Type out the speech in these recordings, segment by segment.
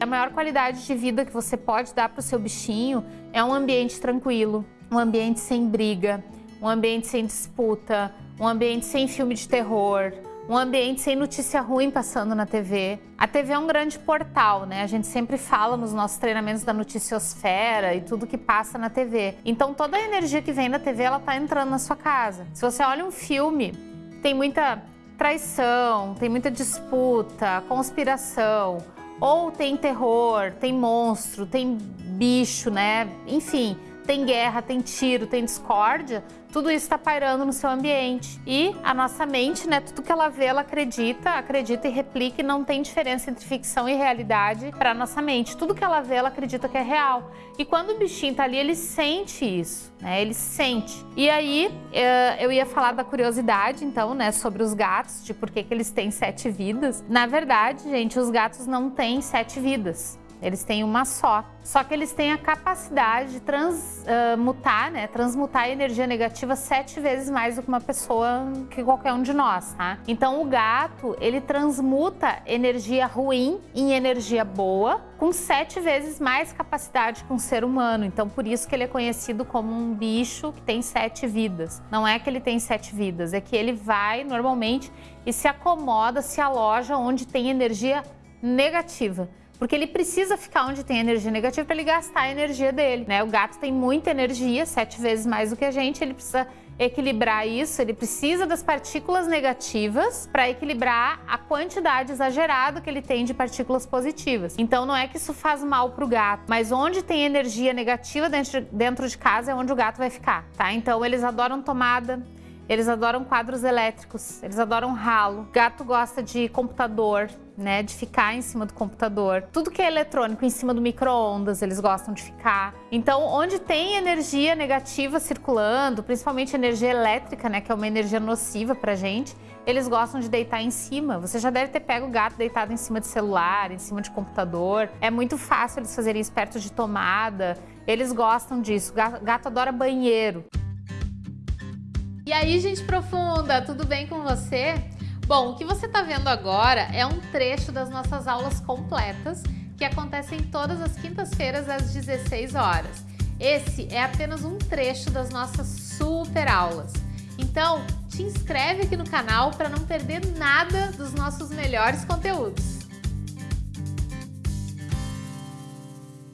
A maior qualidade de vida que você pode dar para o seu bichinho é um ambiente tranquilo, um ambiente sem briga, um ambiente sem disputa, um ambiente sem filme de terror, um ambiente sem notícia ruim passando na TV. A TV é um grande portal, né? A gente sempre fala nos nossos treinamentos da noticiosfera e tudo que passa na TV. Então toda a energia que vem da TV, ela tá entrando na sua casa. Se você olha um filme, tem muita traição, tem muita disputa, conspiração, ou tem terror, tem monstro, tem bicho, né? Enfim, tem guerra, tem tiro, tem discórdia, tudo isso está pairando no seu ambiente. E a nossa mente, né, tudo que ela vê, ela acredita, acredita e replica e não tem diferença entre ficção e realidade para nossa mente. Tudo que ela vê, ela acredita que é real. E quando o bichinho tá ali, ele sente isso, né? Ele sente. E aí, eh, eu ia falar da curiosidade, então, né, sobre os gatos, de por que, que eles têm sete vidas. Na verdade, gente, os gatos não têm sete vidas. Eles têm uma só. Só que eles têm a capacidade de transmutar, uh, né? Transmutar a energia negativa sete vezes mais do que uma pessoa, que qualquer um de nós, tá? Então o gato, ele transmuta energia ruim em energia boa, com sete vezes mais capacidade que um ser humano. Então por isso que ele é conhecido como um bicho que tem sete vidas. Não é que ele tem sete vidas, é que ele vai normalmente e se acomoda, se aloja onde tem energia negativa porque ele precisa ficar onde tem energia negativa para ele gastar a energia dele, né? O gato tem muita energia, sete vezes mais do que a gente, ele precisa equilibrar isso, ele precisa das partículas negativas para equilibrar a quantidade exagerada que ele tem de partículas positivas. Então não é que isso faz mal para o gato, mas onde tem energia negativa dentro, de casa é onde o gato vai ficar, tá? Então eles adoram tomada, eles adoram quadros elétricos, eles adoram ralo. Gato gosta de computador, né, de ficar em cima do computador. Tudo que é eletrônico em cima do micro-ondas, eles gostam de ficar. Então, onde tem energia negativa circulando, principalmente energia elétrica, né, que é uma energia nociva pra gente, eles gostam de deitar em cima. Você já deve ter pego o gato deitado em cima de celular, em cima de computador. É muito fácil eles fazerem isso perto de tomada. Eles gostam disso. Gato, gato adora banheiro. E aí, gente profunda, tudo bem com você? Bom, o que você está vendo agora é um trecho das nossas aulas completas que acontecem todas as quintas-feiras às 16 horas. Esse é apenas um trecho das nossas super aulas. Então, te inscreve aqui no canal para não perder nada dos nossos melhores conteúdos.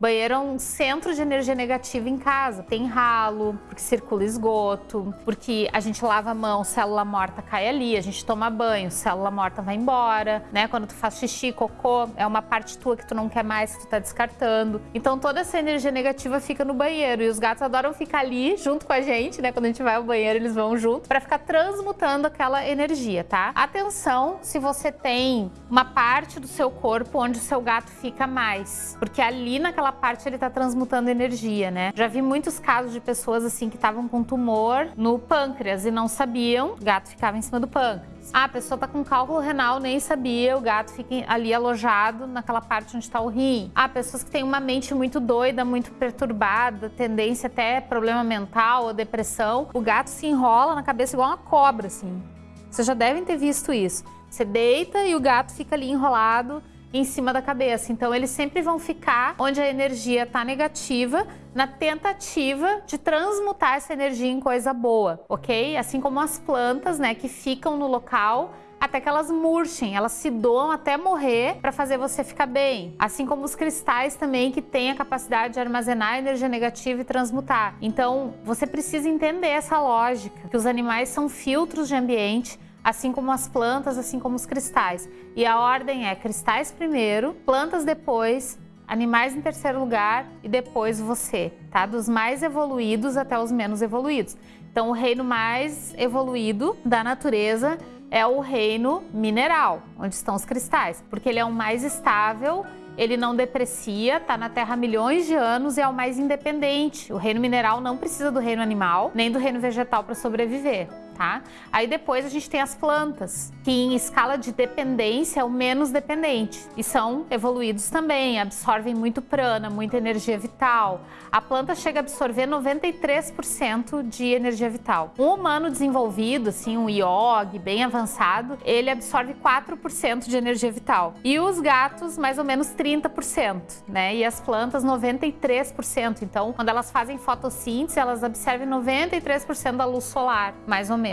Banheiro é um centro de energia negativa em casa. Tem ralo, porque circula esgoto, porque a gente lava a mão, célula morta cai ali, a gente toma banho, célula morta vai embora, né? Quando tu faz xixi, cocô, é uma parte tua que tu não quer mais, que tu tá descartando. Então toda essa energia negativa fica no banheiro e os gatos adoram ficar ali junto com a gente, né? Quando a gente vai ao banheiro, eles vão junto para ficar transmutando aquela energia, tá? Atenção se você tem uma parte do seu corpo onde o seu gato fica mais, porque ali naquela aquela parte ele está transmutando energia, né? Já vi muitos casos de pessoas assim que estavam com tumor no pâncreas e não sabiam, o gato ficava em cima do pâncreas. Ah, a pessoa está com cálculo renal, nem sabia, o gato fica ali alojado naquela parte onde está o rim. Ah, pessoas que têm uma mente muito doida, muito perturbada, tendência até problema mental ou depressão, o gato se enrola na cabeça igual uma cobra, assim. Vocês já devem ter visto isso. Você deita e o gato fica ali enrolado em cima da cabeça. Então eles sempre vão ficar onde a energia está negativa, na tentativa de transmutar essa energia em coisa boa, ok? Assim como as plantas, né, que ficam no local até que elas murchem, elas se doam até morrer para fazer você ficar bem. Assim como os cristais também que têm a capacidade de armazenar energia negativa e transmutar. Então, você precisa entender essa lógica, que os animais são filtros de ambiente, assim como as plantas, assim como os cristais. E a ordem é cristais primeiro, plantas depois, animais em terceiro lugar e depois você, tá? Dos mais evoluídos até os menos evoluídos. Então, o reino mais evoluído da natureza é o reino mineral, onde estão os cristais, porque ele é o mais estável, ele não deprecia, está na Terra há milhões de anos e é o mais independente. O reino mineral não precisa do reino animal, nem do reino vegetal para sobreviver tá? Aí depois a gente tem as plantas, que em escala de dependência é o menos dependente e são evoluídos também, absorvem muito prana, muita energia vital. A planta chega a absorver 93% de energia vital. Um humano desenvolvido, assim, um IOG bem avançado, ele absorve 4% de energia vital. E os gatos, mais ou menos 30%, né? E as plantas 93%. Então, quando elas fazem fotossíntese, elas absorvem 93% da luz solar, mais ou menos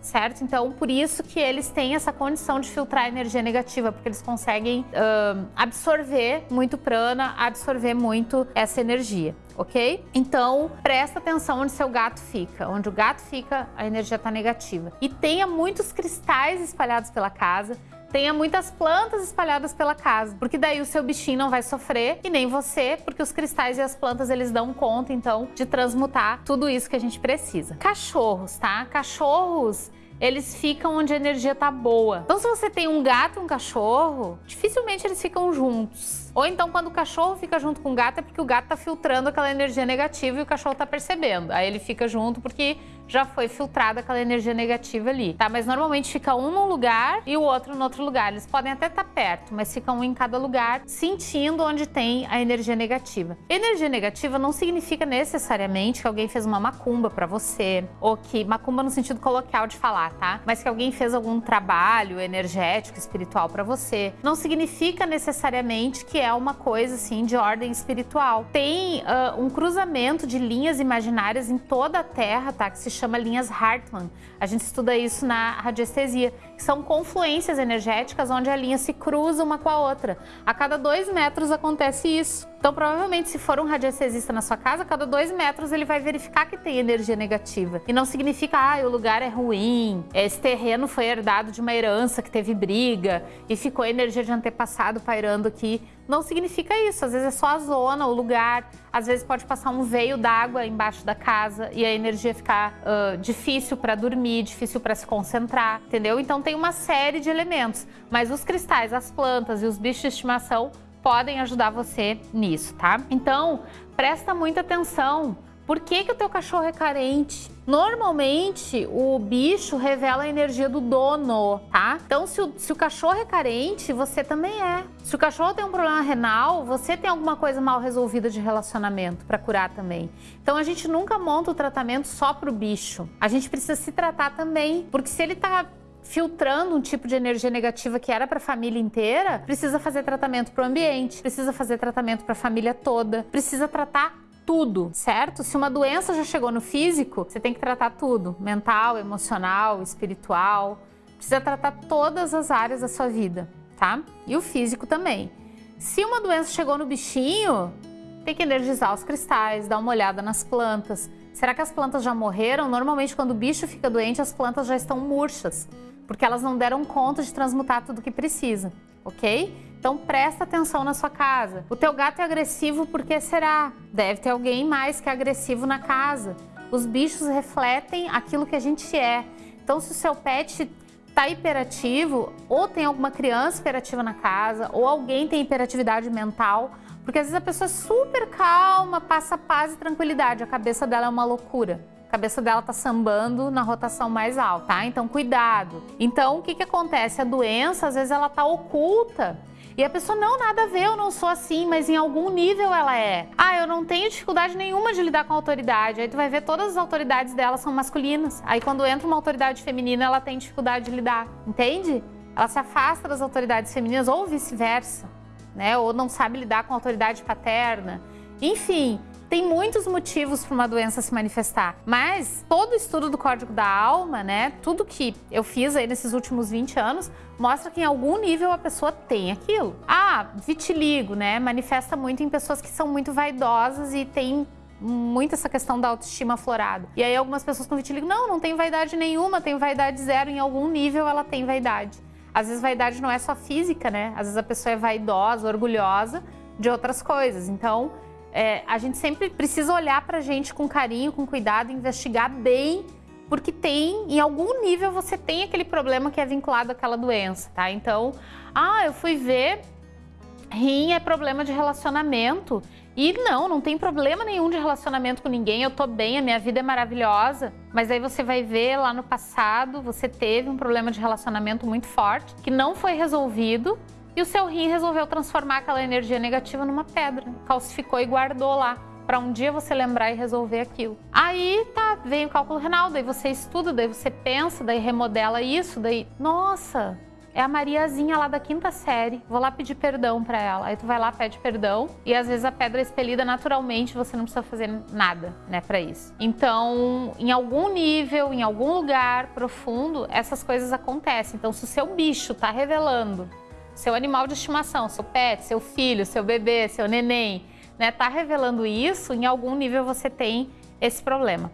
certo? Então, por isso que eles têm essa condição de filtrar energia negativa, porque eles conseguem uh, absorver muito prana, absorver muito essa energia, ok? Então, presta atenção onde seu gato fica. Onde o gato fica, a energia está negativa. E tenha muitos cristais espalhados pela casa, tenha muitas plantas espalhadas pela casa, porque daí o seu bichinho não vai sofrer e nem você, porque os cristais e as plantas eles dão conta então de transmutar tudo isso que a gente precisa. Cachorros, tá? Cachorros eles ficam onde a energia tá boa. Então, se você tem um gato e um cachorro, dificilmente eles ficam juntos. Ou então, quando o cachorro fica junto com o gato, é porque o gato tá filtrando aquela energia negativa e o cachorro tá percebendo. Aí ele fica junto porque já foi filtrada aquela energia negativa ali, tá? Mas normalmente fica um num lugar e o outro no outro lugar. Eles podem até estar tá perto, mas ficam um em cada lugar, sentindo onde tem a energia negativa. Energia negativa não significa necessariamente que alguém fez uma macumba para você, ou que macumba no sentido coloquial de falar, tá? Mas que alguém fez algum trabalho energético, espiritual para você. Não significa necessariamente que é uma coisa assim de ordem espiritual. Tem uh, um cruzamento de linhas imaginárias em toda a Terra, tá? Que se chama linhas Hartmann. A gente estuda isso na radiestesia, que são confluências energéticas onde a linha se cruza uma com a outra. A cada dois metros acontece isso. Então, provavelmente, se for um radiestesista na sua casa, a cada dois metros ele vai verificar que tem energia negativa. E não significa, ah, o lugar é ruim, esse terreno foi herdado de uma herança que teve briga e ficou energia de antepassado pairando aqui. Não significa isso, às vezes é só a zona, o lugar, às vezes pode passar um veio d'água embaixo da casa e a energia ficar uh, difícil para dormir, difícil para se concentrar, entendeu? Então tem uma série de elementos, mas os cristais, as plantas e os bichos de estimação podem ajudar você nisso, tá? Então, presta muita atenção. Por que, que o teu cachorro é carente? Normalmente, o bicho revela a energia do dono, tá? Então, se o, se o cachorro é carente, você também é. Se o cachorro tem um problema renal, você tem alguma coisa mal resolvida de relacionamento para curar também. Então, a gente nunca monta o tratamento só pro bicho. A gente precisa se tratar também, porque se ele tá filtrando um tipo de energia negativa que era para a família inteira, precisa fazer tratamento para o ambiente, precisa fazer tratamento para a família toda, precisa tratar tudo, certo? Se uma doença já chegou no físico, você tem que tratar tudo: mental, emocional, espiritual. Precisa tratar todas as áreas da sua vida, tá? E o físico também. Se uma doença chegou no bichinho, tem que energizar os cristais, dar uma olhada nas plantas. Será que as plantas já morreram? Normalmente, quando o bicho fica doente, as plantas já estão murchas porque elas não deram conta de transmutar tudo que precisa, ok? Então presta atenção na sua casa. O teu gato é agressivo porque será? Deve ter alguém mais que é agressivo na casa. Os bichos refletem aquilo que a gente é. Então se o seu pet está hiperativo, ou tem alguma criança hiperativa na casa, ou alguém tem hiperatividade mental, porque às vezes a pessoa é super calma, passa paz e tranquilidade, a cabeça dela é uma loucura. A cabeça dela tá sambando na rotação mais alta, tá? Então cuidado. Então o que que acontece? A doença às vezes ela tá oculta e a pessoa, não, nada a ver, eu não sou assim, mas em algum nível ela é. Ah, eu não tenho dificuldade nenhuma de lidar com a autoridade. Aí tu vai ver todas as autoridades dela são masculinas. Aí quando entra uma autoridade feminina, ela tem dificuldade de lidar, entende? Ela se afasta das autoridades femininas ou vice-versa, né? Ou não sabe lidar com a autoridade paterna. Enfim, tem muitos motivos para uma doença se manifestar, mas todo estudo do Código da Alma, né, tudo que eu fiz aí nesses últimos 20 anos, mostra que em algum nível a pessoa tem aquilo. Ah, vitiligo, né, manifesta muito em pessoas que são muito vaidosas e têm muito essa questão da autoestima aflorada. E aí algumas pessoas com vitiligo, não, não tem vaidade nenhuma, tem vaidade zero, em algum nível ela tem vaidade. Às vezes vaidade não é só física, né? Às vezes a pessoa é vaidosa, orgulhosa de outras coisas. Então, é, a gente sempre precisa olhar para a gente com carinho, com cuidado, investigar bem, porque tem, em algum nível, você tem aquele problema que é vinculado àquela doença, tá? Então, ah, eu fui ver Rim é problema de relacionamento. E não, não tem problema nenhum de relacionamento com ninguém, eu tô bem, a minha vida é maravilhosa. Mas aí você vai ver lá no passado, você teve um problema de relacionamento muito forte, que não foi resolvido, e o seu rim resolveu transformar aquela energia negativa numa pedra, calcificou e guardou lá para um dia você lembrar e resolver aquilo. Aí tá, vem o cálculo renal, daí você estuda, daí você pensa, daí remodela isso, daí, nossa, é a Mariazinha lá da quinta série, vou lá pedir perdão para ela. Aí tu vai lá, pede perdão e às vezes a pedra é expelida naturalmente, você não precisa fazer nada, né, para isso. Então, em algum nível, em algum lugar profundo, essas coisas acontecem. Então, se o seu bicho tá revelando, seu animal de estimação, seu pet, seu filho, seu bebê, seu neném, né, tá revelando isso, em algum nível você tem esse problema.